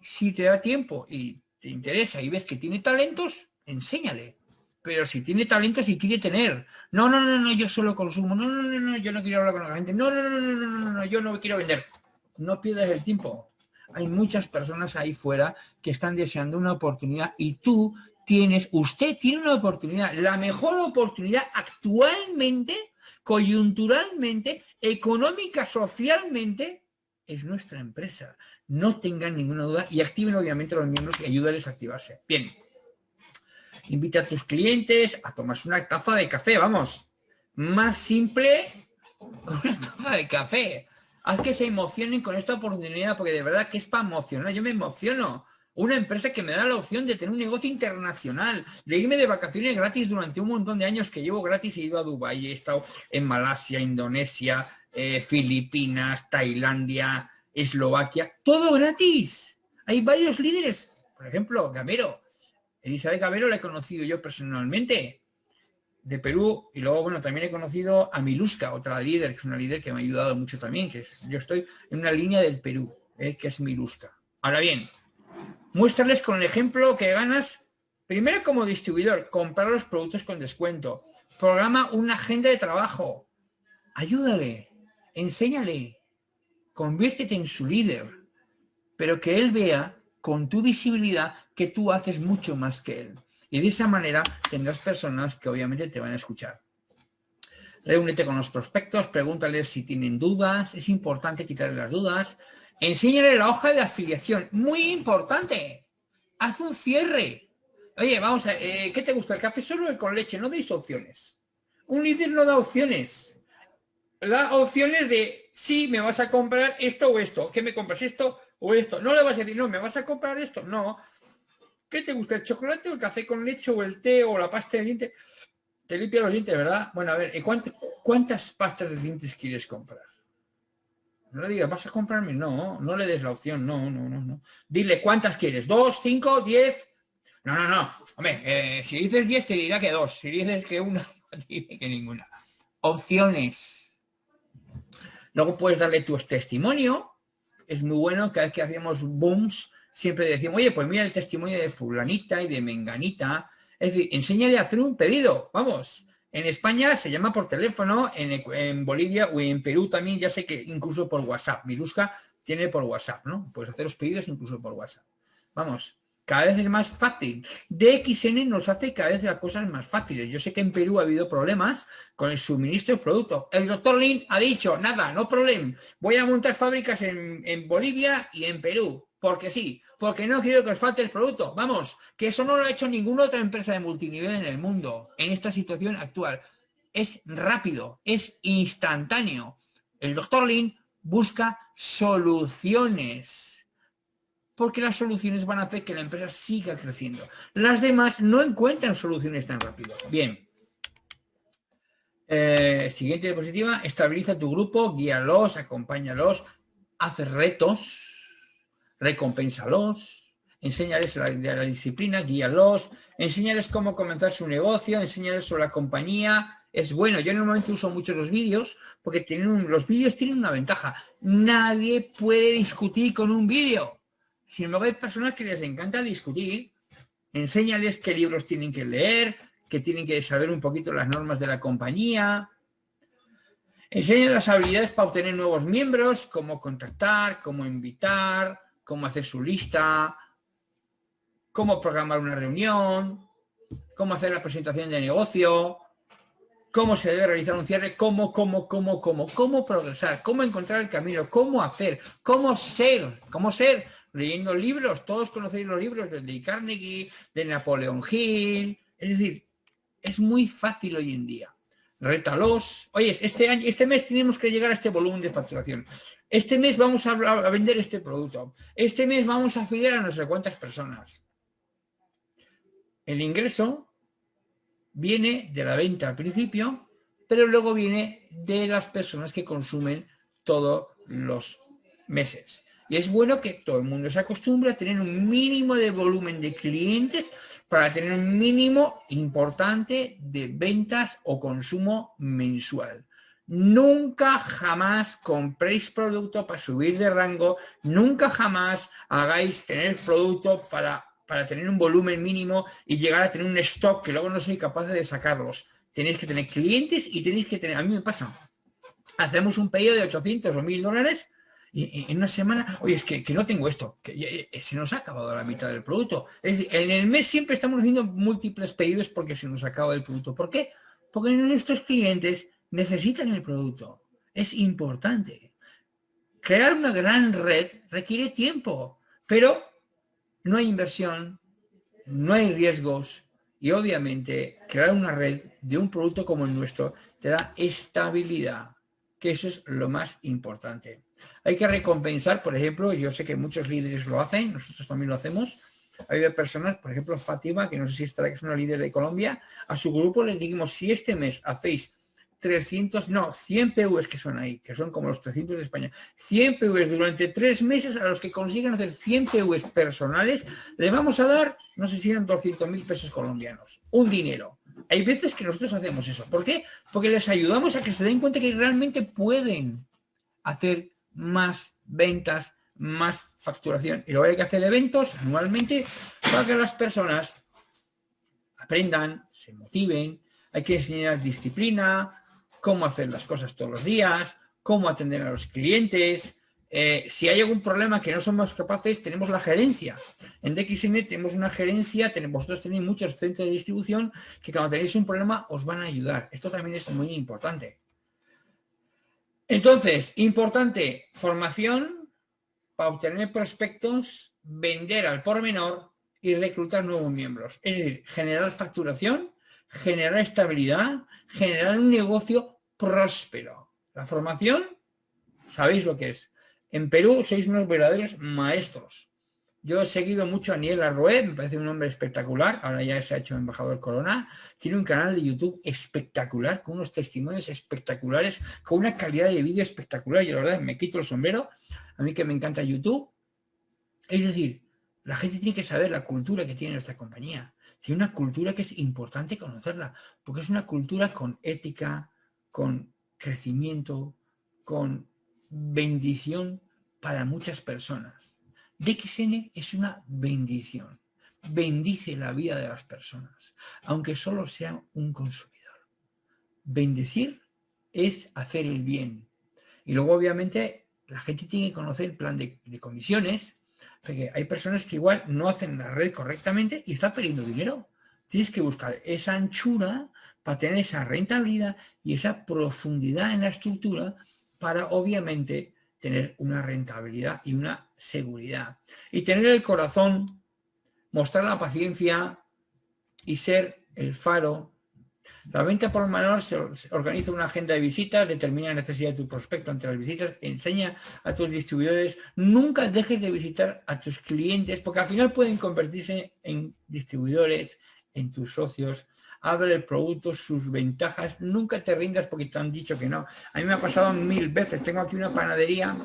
Speaker 1: Si te da tiempo y te interesa y ves que tiene talentos, enséñale pero si tiene talento, si quiere tener. No, no, no, no, yo solo consumo. No, no, no, no, yo no quiero hablar con la gente. No, no, no, no, no, no, no, yo no quiero vender. No pierdas el tiempo. Hay muchas personas ahí fuera que están deseando una oportunidad y tú tienes, usted tiene una oportunidad, la mejor oportunidad actualmente, coyunturalmente, económica, socialmente, es nuestra empresa. No tengan ninguna duda y activen obviamente los miembros y ayúdales a activarse. Bien invita a tus clientes a tomarse una taza de café, vamos. más simple una taza de café. Haz que se emocionen con esta oportunidad, porque de verdad que es para emocionar. Yo me emociono. Una empresa que me da la opción de tener un negocio internacional, de irme de vacaciones gratis durante un montón de años que llevo gratis. He ido a Dubái, he estado en Malasia, Indonesia, eh, Filipinas, Tailandia, Eslovaquia. Todo gratis. Hay varios líderes. Por ejemplo, Gamero. Elizabeth Gamero la he conocido yo personalmente de Perú y luego, bueno, también he conocido a Miluska, otra líder, que es una líder que me ha ayudado mucho también, que es, yo estoy en una línea del Perú, eh, que es Miluska. Ahora bien, muéstrales con el ejemplo que ganas, primero como distribuidor, comprar los productos con descuento, programa una agenda de trabajo, ayúdale, enséñale, conviértete en su líder, pero que él vea con tu visibilidad que tú haces mucho más que él. Y de esa manera tendrás personas que obviamente te van a escuchar. Reúnete con los prospectos, pregúntales si tienen dudas, es importante quitarle las dudas. Enséñale la hoja de afiliación, muy importante. Haz un cierre. Oye, vamos a eh, ¿qué te gusta? ¿El café solo o con leche? No deis opciones. Un líder no da opciones. Da opciones de, sí, me vas a comprar esto o esto. ¿Qué me compras? ¿Esto o esto? No le vas a decir, no, ¿me vas a comprar esto? No. ¿Qué te gusta? ¿El chocolate o el café con leche o el té o la pasta de dientes? Te limpia los dientes, ¿verdad? Bueno, a ver, ¿cuántas pastas de dientes quieres comprar? No le digas, ¿vas a comprarme? No, no le des la opción, no, no, no, no. Dile, ¿cuántas quieres? ¿Dos, cinco, diez? No, no, no. Hombre, eh, si dices diez te dirá que dos. Si dices que una, te que ninguna. Opciones. Luego puedes darle tu testimonio. Es muy bueno, cada vez que hacemos booms, siempre decimos, oye, pues mira el testimonio de fulanita y de menganita. Es decir, enséñale a hacer un pedido, vamos. En España se llama por teléfono, en, Bolivia o en Perú también, ya sé que incluso por WhatsApp. Mirusca tiene por WhatsApp, ¿no? Puedes hacer los pedidos incluso por WhatsApp. Vamos, cada vez es más fácil. DXN nos hace cada vez las cosas más fáciles. Yo sé que en Perú ha habido problemas con el suministro de productos. El doctor Lin ha dicho, nada, no problema. Voy a montar fábricas en, en Bolivia y en Perú porque sí, porque no quiero que os falte el producto. Vamos, que eso no lo ha hecho ninguna otra empresa de multinivel en el mundo, en esta situación actual. Es rápido, es instantáneo. El doctor Lin busca soluciones, porque las soluciones van a hacer que la empresa siga creciendo. Las demás no encuentran soluciones tan rápido. Bien. Eh, siguiente diapositiva, estabiliza tu grupo, guíalos, acompáñalos, haz retos, recompénsalos, enséñales la, la disciplina, guíalos, enséñales cómo comenzar su negocio, enséñales sobre la compañía. Es bueno, yo normalmente uso mucho los vídeos porque tienen los vídeos tienen una ventaja. Nadie puede discutir con un vídeo. Sin embargo, hay personas que les encanta discutir. Enséñales qué libros tienen que leer, que tienen que saber un poquito las normas de la compañía. Enséñales las habilidades para obtener nuevos miembros, cómo contactar, cómo invitar, cómo hacer su lista, cómo programar una reunión, cómo hacer la presentación de negocio, cómo se debe realizar un cierre, cómo, cómo, cómo, cómo, cómo progresar, cómo encontrar el camino, cómo hacer, cómo ser, cómo ser, leyendo libros, todos conocéis los libros de Lee Carnegie, de Napoleón Hill, es decir, es muy fácil hoy en día. Rétalos. Oye, este, año, este mes tenemos que llegar a este volumen de facturación. Este mes vamos a, vender este producto. Este mes vamos a afiliar a no sé cuántas personas. El ingreso viene de la venta al principio, pero luego viene de las personas que consumen todos los meses. Y es bueno que todo el mundo se acostumbre a tener un mínimo de volumen de clientes para tener un mínimo importante de ventas o consumo mensual. Nunca jamás compréis producto para subir de rango, nunca jamás hagáis tener producto para, para tener un volumen mínimo y llegar a tener un stock que luego no soy capaz de sacarlos. Tenéis que tener clientes y tenéis que tener, a mí me pasa, hacemos un pedido de 800 o 1000 dólares en una semana, oye, es que, no tengo esto, que se nos ha acabado la mitad del producto. Es decir, en el mes siempre estamos haciendo múltiples pedidos porque se nos acaba el producto. ¿Por qué? Porque nuestros clientes necesitan el producto. Es importante. Crear una gran red requiere tiempo, pero no hay inversión, no hay riesgos Y obviamente crear una red de un producto como el nuestro te da estabilidad, que eso es lo más importante. Hay que recompensar, por ejemplo, yo sé que muchos líderes lo hacen, nosotros también lo hacemos, hay personas, por ejemplo, Fátima, que no sé si estará, que es una líder de Colombia, a su grupo le dijimos, si este mes hacéis 300, no, 100 PVs que son ahí, que son como los 300 de España, 100 PVs durante tres meses a los que consiguen hacer 100 PVs personales, le vamos a dar, no sé si eran 200 mil pesos colombianos, un dinero. Hay veces que nosotros hacemos eso. ¿Por qué? Porque les ayudamos a que se den cuenta que realmente pueden hacer más ventas, más facturación. Y luego hay que hacer eventos anualmente para que las personas aprendan, se motiven, hay que enseñar disciplina, cómo hacer las cosas todos los días, cómo atender a los clientes. Eh, si hay algún problema que no somos capaces, tenemos la gerencia. En DXN tenemos una gerencia, tenemos, vosotros tenéis muchos centros de distribución que cuando tenéis un problema os van a ayudar. Esto también es muy importante. Entonces, importante, formación para obtener prospectos, vender al por menor y reclutar nuevos miembros. Es decir, generar facturación, generar estabilidad, generar un negocio próspero. La formación, sabéis lo que es. En Perú sois unos verdaderos maestros. Yo he seguido mucho a Niel Arroé, me parece un hombre espectacular, ahora ya se ha hecho embajador Corona, tiene un canal de YouTube espectacular, con unos testimonios espectaculares, con una calidad de vídeo espectacular, y la verdad me quito el sombrero, a mí que me encanta YouTube. Es decir, la gente tiene que saber la cultura que tiene nuestra compañía. Tiene una cultura que es importante conocerla, porque es una cultura con ética, con crecimiento, con bendición para muchas personas. DXN es una bendición. Bendice la vida de las personas, aunque solo sea un consumidor. Bendecir es hacer el bien. Y luego, obviamente, la gente tiene que conocer el plan de, comisiones, porque hay personas que igual no hacen la red correctamente y están perdiendo dinero. Tienes que buscar esa anchura para tener esa rentabilidad y esa profundidad en la estructura para obviamente tener una rentabilidad y una seguridad. Y tener el corazón, mostrar la paciencia y ser el faro. La venta por menor se organiza una agenda de visitas, determina la necesidad de tu prospecto ante las visitas, enseña a tus distribuidores, nunca dejes de visitar a tus clientes, porque al final pueden convertirse en distribuidores, en tus socios, abre el producto, sus ventajas, nunca te rindas porque te han dicho que no. A mí me ha pasado mil veces, tengo aquí una panadería,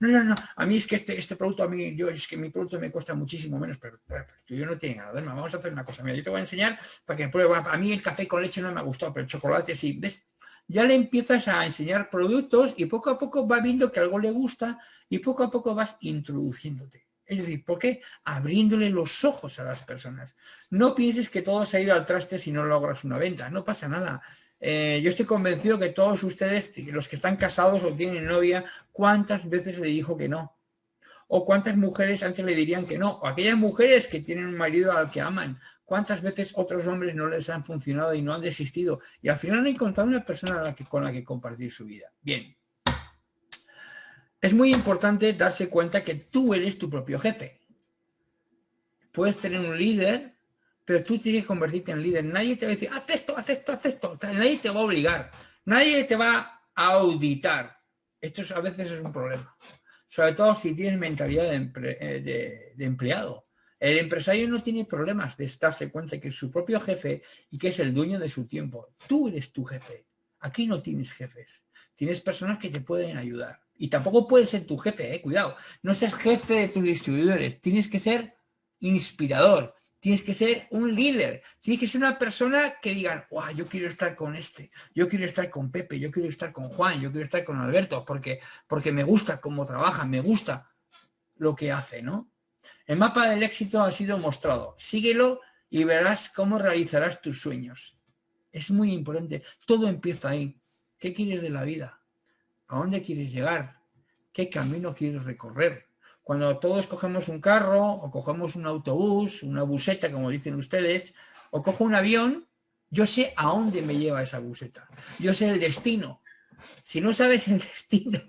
Speaker 1: no, no, no, a mí es que este, este producto, a mí, yo, es que mi producto me cuesta muchísimo menos, pero, yo no tiene nada, vamos a hacer una cosa, mira, yo te voy a enseñar para que pruebes, a mí el café con leche no me ha gustado, pero el chocolate sí, ¿ves? Ya le empiezas a enseñar productos y poco a poco va viendo que algo le gusta y poco a poco vas introduciéndote. Es decir, ¿por qué? Abriéndole los ojos a las personas. No pienses que todo se ha ido al traste si no logras una venta. No pasa nada. Eh, yo estoy convencido que todos ustedes, los que están casados o tienen novia, ¿cuántas veces le dijo que no? O cuántas mujeres antes le dirían que no. O aquellas mujeres que tienen un marido al que aman. ¿Cuántas veces otros hombres no les han funcionado y no han desistido? Y al final han encontrado una persona con la que compartir su vida. Bien, es muy importante darse cuenta que tú eres tu propio jefe. Puedes tener un líder, pero tú tienes que convertirte en líder. Nadie te va a decir, haz esto, haz esto, haz esto. Nadie te va a obligar. Nadie te va a auditar. Esto a veces es un problema. Sobre todo si tienes mentalidad de, eh, de empleado. El empresario no tiene problemas de darse cuenta que es su propio jefe y que es el dueño de su tiempo. Tú eres tu jefe. Aquí no tienes jefes. Tienes personas que te pueden ayudar. Y tampoco puedes ser tu jefe, eh, cuidado. No seas jefe de tus distribuidores. Tienes que ser inspirador. Tienes que ser un líder. Tienes que ser una persona que digan, wow, yo quiero estar con este. Yo quiero estar con Pepe. Yo quiero estar con Juan. Yo quiero estar con Alberto. Porque, porque me gusta cómo trabaja. Me gusta lo que hace, ¿no? El mapa del éxito ha sido mostrado. Síguelo y verás cómo realizarás tus sueños. Es muy importante. Todo empieza ahí. ¿Qué quieres de la vida? ¿A dónde quieres llegar? ¿Qué camino quieres recorrer? Cuando todos cogemos un carro o cogemos un autobús, una buseta, como dicen ustedes, o cojo un avión, yo sé a dónde me lleva esa buseta. Yo sé el destino. Si no sabes el destino,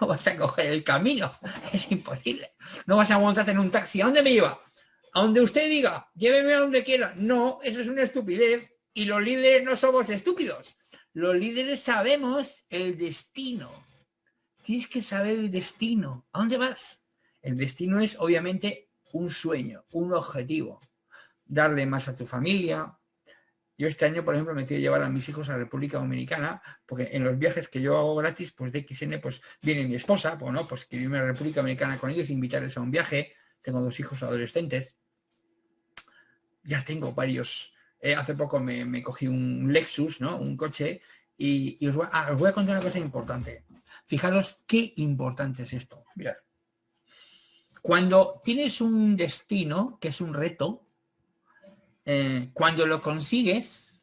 Speaker 1: no vas a coger el camino. Es imposible. No vas a montarte en un taxi. ¿A dónde me lleva? a donde usted diga, lléveme a donde quiera. No, eso es una estupidez. Y los líderes no somos estúpidos. Los líderes sabemos el destino. Tienes que saber el destino. ¿A dónde vas? El destino es obviamente un sueño, un objetivo. Darle más a tu familia. Yo este año, por ejemplo, me quiero llevar a mis hijos a la República Dominicana, porque en los viajes que yo hago gratis, pues de XN, pues viene mi esposa, pues no, pues quiero irme a la República Dominicana con ellos, invitarles a un viaje. Tengo dos hijos adolescentes. Ya tengo varios, eh, hace poco me, cogí un Lexus, ¿no? Un coche, y, ah, os, voy, a contar una cosa importante. Fijaros qué importante es esto. Cuando tienes un destino, que es un reto, eh, cuando lo consigues,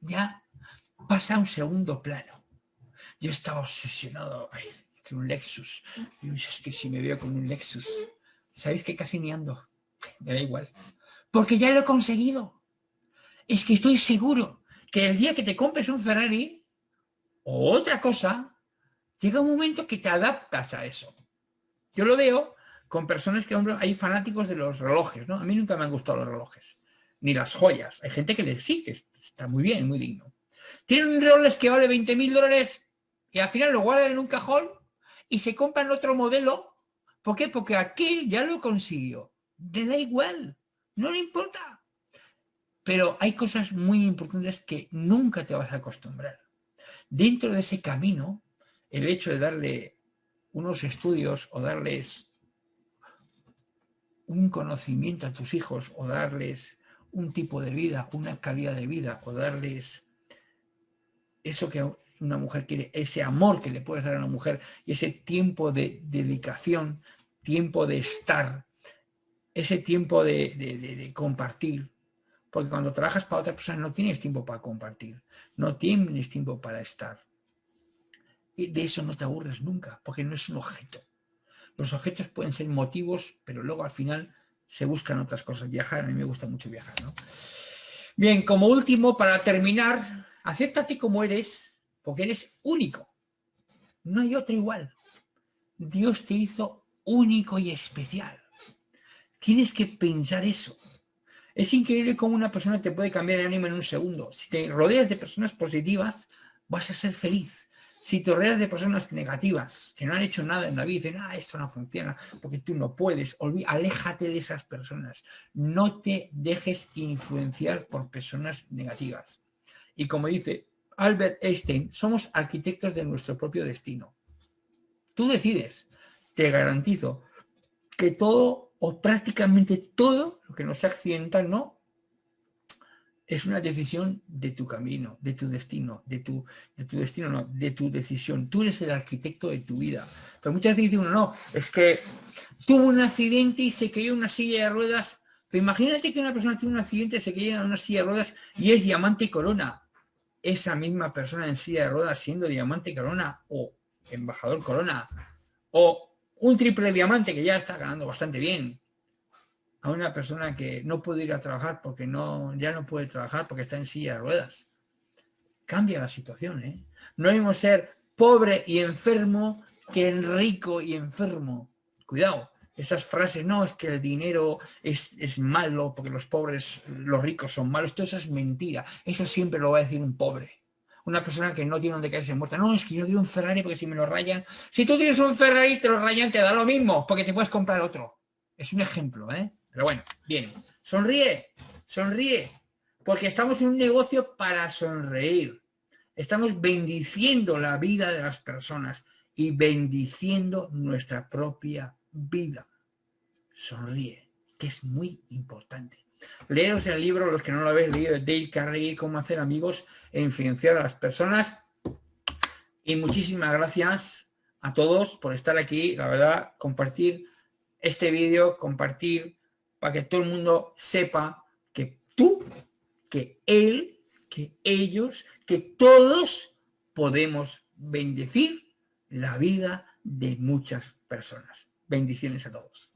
Speaker 1: ya pasa a un segundo plano. Yo estaba obsesionado con un Lexus. Y es que si me veo con un Lexus, ¿sabéis que casi ni ando? Me da igual. Porque ya lo he conseguido es que estoy seguro que el día que te compres un Ferrari o otra cosa, llega un momento que te adaptas a eso. Yo lo veo con personas que, hay fanáticos de los relojes, ¿no? A mí nunca me han gustado los relojes, ni las joyas. Hay gente que les sí, que está muy bien, muy digno. Tienen un reloj que vale 20 mil dólares y al final lo guardan en un cajón y se compran otro modelo. ¿Por qué? Porque aquel ya lo consiguió. Le da igual, no le importa. Pero hay cosas muy importantes que nunca te vas a acostumbrar. Dentro de ese camino, el hecho de darle unos estudios o darles un conocimiento a tus hijos o darles un tipo de vida, una calidad de vida o darles eso que una mujer quiere, ese amor que le puedes dar a una mujer y ese tiempo de dedicación, tiempo de estar, ese tiempo de, de compartir, porque cuando trabajas para otra persona no tienes tiempo para compartir, no tienes tiempo para estar. Y de eso no te aburres nunca, porque no es un objeto. Los objetos pueden ser motivos, pero luego al final se buscan otras cosas. Viajar, a mí me gusta mucho viajar. Bien, como último, para terminar, acéptate como eres, porque eres único. No hay otro igual. Dios te hizo único y especial. Tienes que pensar eso. Es increíble cómo una persona te puede cambiar el ánimo en un segundo. Si te rodeas de personas positivas, vas a ser feliz. Si te rodeas de personas negativas, que no han hecho nada en la vida, dicen, ah, esto no funciona, porque tú no puedes, aléjate de esas personas. No te dejes influenciar por personas negativas. Y como dice Albert Einstein, somos arquitectos de nuestro propio destino. Tú decides, te garantizo, que todo o prácticamente todo lo que nos accidental, ¿no? Es una decisión de tu camino, de tu destino, de tu, de tu destino, no, de tu decisión. Tú eres el arquitecto de tu vida. Pero muchas veces uno, no, es que tuvo un accidente y se cayó una silla de ruedas. Pero imagínate que una persona tiene un accidente, se cayó en una silla de ruedas y es diamante y corona. Esa misma persona en silla de ruedas siendo diamante y corona o embajador corona o un triple diamante que ya está ganando bastante bien, a una persona que no puede ir a trabajar porque no, ya no puede trabajar porque está en silla de ruedas. Cambia la situación, ¿eh? No debemos ser pobre y enfermo que rico y enfermo. Cuidado, esas frases, no, es que el dinero es, es, malo porque los pobres, los ricos son malos, todo eso es mentira. Eso siempre lo va a decir un pobre una persona que no tiene donde caerse muerta. No, es que yo quiero un Ferrari porque si me lo rayan... Si tú tienes un Ferrari te lo rayan, te da lo mismo, porque te puedes comprar otro. Es un ejemplo, ¿eh? Pero bueno, bien. Sonríe, sonríe, porque estamos en un negocio para sonreír. Estamos bendiciendo la vida de las personas y bendiciendo nuestra propia vida. Sonríe, que es muy importante. Leeros el libro, los que no lo habéis leído, de Dale Carnegie, Cómo hacer amigos e influenciar a las personas. Y muchísimas gracias a todos por estar aquí. La verdad, compartir este vídeo, compartir para que todo el mundo sepa que tú, que él, que ellos, que todos podemos bendecir la vida de muchas personas. Bendiciones a todos.